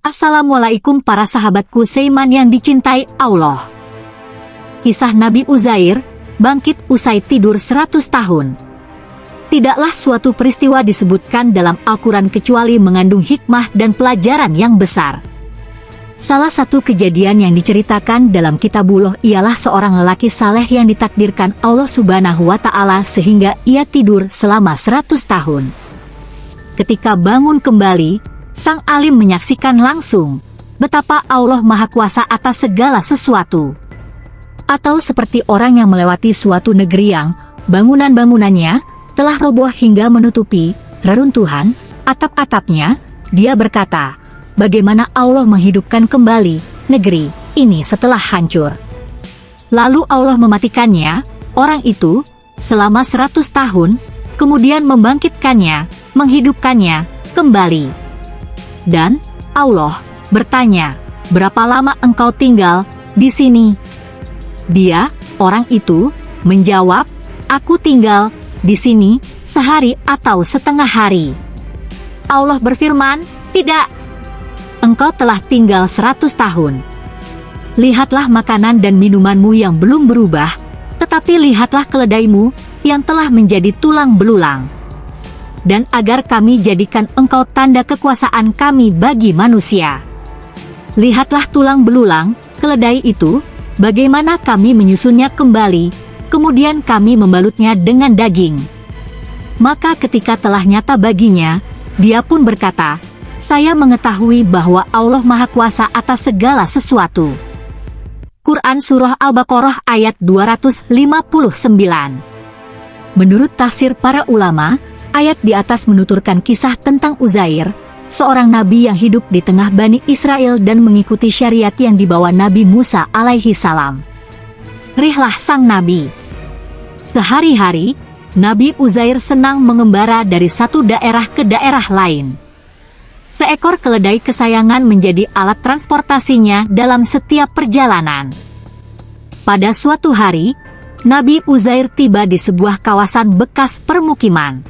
Assalamualaikum para sahabatku Seiman yang dicintai Allah. Kisah Nabi Uzair, bangkit usai tidur 100 tahun. Tidaklah suatu peristiwa disebutkan dalam Al-Quran kecuali mengandung hikmah dan pelajaran yang besar. Salah satu kejadian yang diceritakan dalam kitabullah ialah seorang lelaki saleh yang ditakdirkan Allah subhanahu wa ta'ala sehingga ia tidur selama 100 tahun. Ketika bangun kembali, sang alim menyaksikan langsung betapa Allah Maha Kuasa atas segala sesuatu. Atau seperti orang yang melewati suatu negeri yang bangunan-bangunannya telah roboh hingga menutupi reruntuhan atap-atapnya, dia berkata, bagaimana Allah menghidupkan kembali negeri ini setelah hancur. Lalu Allah mematikannya, orang itu, selama seratus tahun, kemudian membangkitkannya, menghidupkannya, kembali. Dan, Allah bertanya, berapa lama engkau tinggal di sini? Dia, orang itu, menjawab, aku tinggal di sini sehari atau setengah hari. Allah berfirman, tidak, engkau telah tinggal seratus tahun. Lihatlah makanan dan minumanmu yang belum berubah, tetapi lihatlah keledaimu yang telah menjadi tulang belulang. Dan agar kami jadikan engkau tanda kekuasaan kami bagi manusia. Lihatlah tulang belulang, keledai itu, bagaimana kami menyusunnya kembali, kemudian kami membalutnya dengan daging. Maka ketika telah nyata baginya, dia pun berkata, saya mengetahui bahwa Allah Maha Kuasa atas segala sesuatu. Quran Surah Al-Baqarah ayat 259 Menurut tafsir para ulama, ayat di atas menuturkan kisah tentang Uzair, seorang nabi yang hidup di tengah Bani Israel dan mengikuti syariat yang dibawa Nabi Musa alaihi salam. Rihlah sang nabi. Sehari-hari, Nabi Uzair senang mengembara dari satu daerah ke daerah lain seekor keledai kesayangan menjadi alat transportasinya dalam setiap perjalanan. Pada suatu hari, Nabi Uzair tiba di sebuah kawasan bekas permukiman.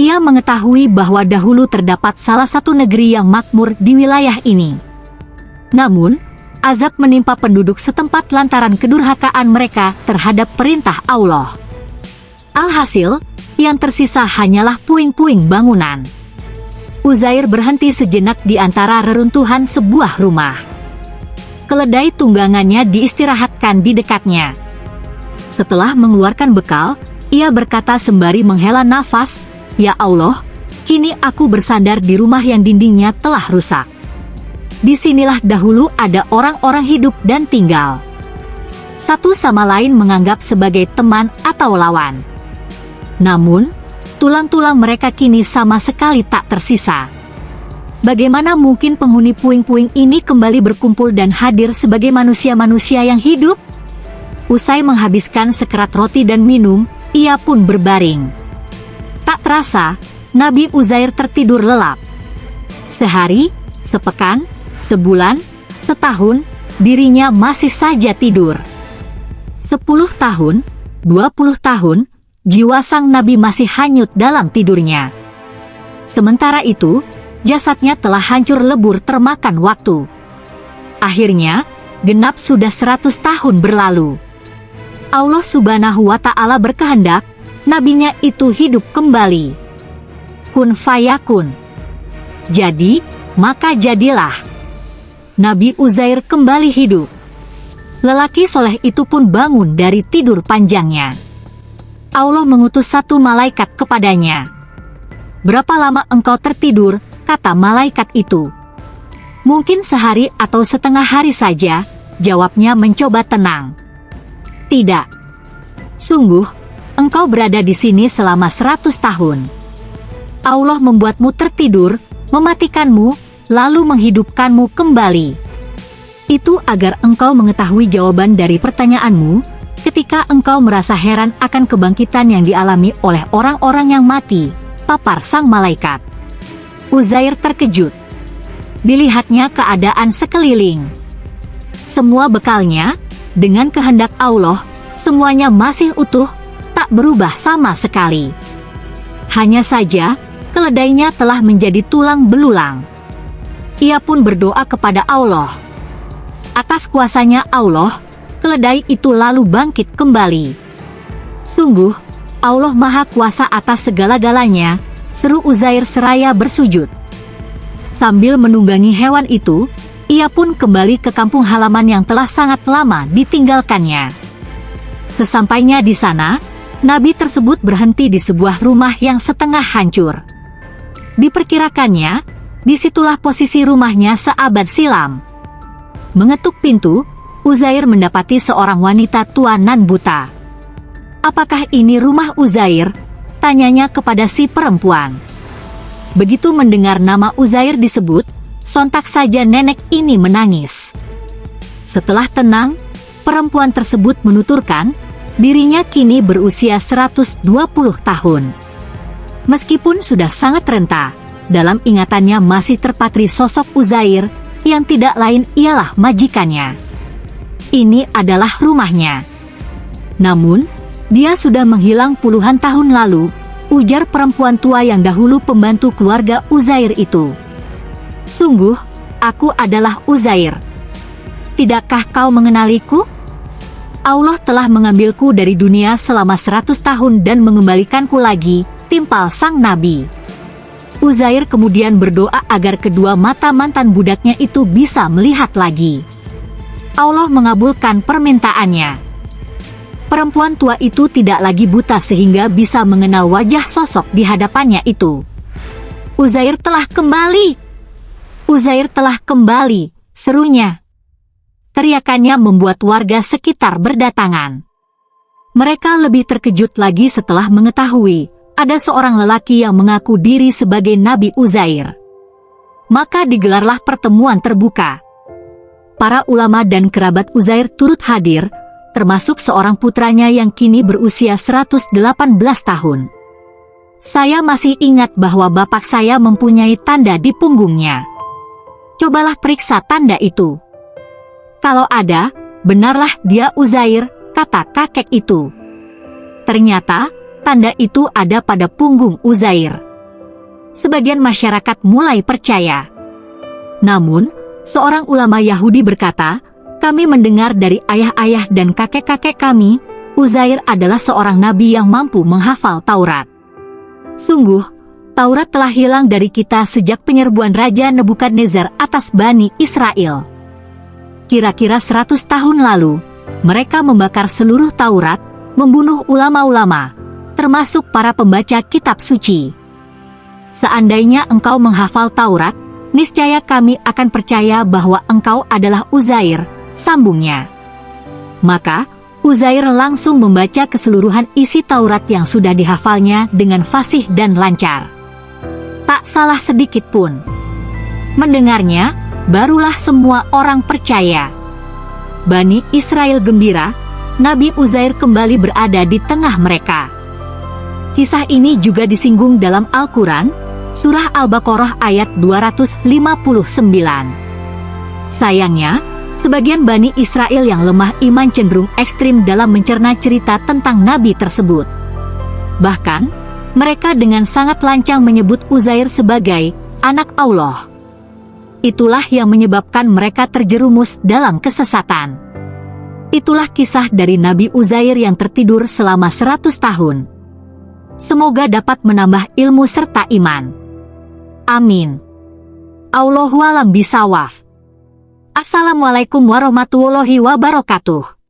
Ia mengetahui bahwa dahulu terdapat salah satu negeri yang makmur di wilayah ini. Namun, azab menimpa penduduk setempat lantaran kedurhakaan mereka terhadap perintah Allah. Alhasil, yang tersisa hanyalah puing-puing bangunan. Uzair berhenti sejenak di antara reruntuhan sebuah rumah. Keledai tunggangannya diistirahatkan di dekatnya. Setelah mengeluarkan bekal, ia berkata sembari menghela nafas, Ya Allah, kini aku bersandar di rumah yang dindingnya telah rusak. Di sinilah dahulu ada orang-orang hidup dan tinggal. Satu sama lain menganggap sebagai teman atau lawan. Namun, tulang-tulang mereka kini sama sekali tak tersisa. Bagaimana mungkin penghuni puing-puing ini kembali berkumpul dan hadir sebagai manusia-manusia yang hidup? Usai menghabiskan sekerat roti dan minum, ia pun berbaring. Terasa, Nabi Uzair tertidur lelap. Sehari, sepekan, sebulan, setahun, dirinya masih saja tidur. Sepuluh tahun, dua puluh tahun, jiwa sang nabi masih hanyut dalam tidurnya. Sementara itu, jasadnya telah hancur lebur termakan waktu. Akhirnya, genap sudah seratus tahun berlalu. Allah subhanahu wa ta'ala berkehendak, nabinya itu hidup kembali. Kun fayakun. Jadi, maka jadilah. Nabi Uzair kembali hidup. Lelaki soleh itu pun bangun dari tidur panjangnya. Allah mengutus satu malaikat kepadanya. Berapa lama engkau tertidur, kata malaikat itu. Mungkin sehari atau setengah hari saja, jawabnya mencoba tenang. Tidak. Sungguh, engkau berada di sini selama seratus tahun. Allah membuatmu tertidur, mematikanmu, lalu menghidupkanmu kembali. Itu agar engkau mengetahui jawaban dari pertanyaanmu, ketika engkau merasa heran akan kebangkitan yang dialami oleh orang-orang yang mati, papar sang malaikat. Uzair terkejut. Dilihatnya keadaan sekeliling. Semua bekalnya, dengan kehendak Allah, semuanya masih utuh, berubah sama sekali. Hanya saja, keledainya telah menjadi tulang belulang. ia pun berdoa kepada Allah. Atas kuasanya Allah, keledai itu lalu bangkit kembali. Sungguh, Allah Maha Kuasa atas segala-galanya, seru Uzair seraya bersujud. Sambil menunggangi hewan itu, ia pun kembali ke kampung halaman yang telah sangat lama ditinggalkannya. Sesampainya di sana, Nabi tersebut berhenti di sebuah rumah yang setengah hancur. Diperkirakannya, di situlah posisi rumahnya seabad silam. Mengetuk pintu, Uzair mendapati seorang wanita tua nan buta. Apakah ini rumah Uzair? Tanyanya kepada si perempuan. Begitu mendengar nama Uzair disebut, sontak saja nenek ini menangis. Setelah tenang, perempuan tersebut menuturkan dirinya kini berusia 120 tahun. Meskipun sudah sangat renta, dalam ingatannya masih terpatri sosok Uzair yang tidak lain ialah majikannya. Ini adalah rumahnya. Namun, dia sudah menghilang puluhan tahun lalu, ujar perempuan tua yang dahulu pembantu keluarga Uzair itu. Sungguh, aku adalah Uzair. Tidakkah kau mengenaliku? Allah telah mengambilku dari dunia selama seratus tahun dan mengembalikanku lagi, timpal sang nabi. Uzair kemudian berdoa agar kedua mata mantan budaknya itu bisa melihat lagi. Allah mengabulkan permintaannya. Perempuan tua itu tidak lagi buta sehingga bisa mengenal wajah sosok di hadapannya itu. Uzair telah kembali! Uzair telah kembali, serunya. Teriakannya membuat warga sekitar berdatangan. Mereka lebih terkejut lagi setelah mengetahui ada seorang lelaki yang mengaku diri sebagai Nabi Uzair. Maka digelarlah pertemuan terbuka. Para ulama dan kerabat Uzair turut hadir, termasuk seorang putranya yang kini berusia 118 tahun. Saya masih ingat bahwa bapak saya mempunyai tanda di punggungnya. Cobalah periksa tanda itu. Kalau ada, benarlah dia Uzair, kata kakek itu. Ternyata, tanda itu ada pada punggung Uzair. Sebagian masyarakat mulai percaya. Namun, seorang ulama Yahudi berkata, kami mendengar dari ayah-ayah dan kakek-kakek kami, Uzair adalah seorang nabi yang mampu menghafal Taurat. Sungguh, Taurat telah hilang dari kita sejak penyerbuan Raja Nebukadnezar atas Bani Israel. Kira-kira 100 tahun lalu, mereka membakar seluruh Taurat, membunuh ulama-ulama, termasuk para pembaca kitab suci. Seandainya engkau menghafal Taurat, niscaya kami akan percaya bahwa engkau adalah Uzair, sambungnya. Maka, Uzair langsung membaca keseluruhan isi Taurat yang sudah dihafalnya dengan fasih dan lancar. Tak salah sedikit pun. Mendengarnya, barulah semua orang percaya. Bani Israel gembira, Nabi Uzair kembali berada di tengah mereka. Kisah ini juga disinggung dalam Al-Quran, Surah Al-Baqarah ayat 259. Sayangnya, sebagian Bani Israel yang lemah iman cenderung ekstrim dalam mencerna cerita tentang Nabi tersebut. Bahkan, mereka dengan sangat lancang menyebut Uzair sebagai anak Allah. Itulah yang menyebabkan mereka terjerumus dalam kesesatan. Itulah kisah dari Nabi Uzair yang tertidur selama 100 tahun. Semoga dapat menambah ilmu serta iman. Amin. Allahualam bisawaf. Assalamualaikum warahmatullahi wabarakatuh.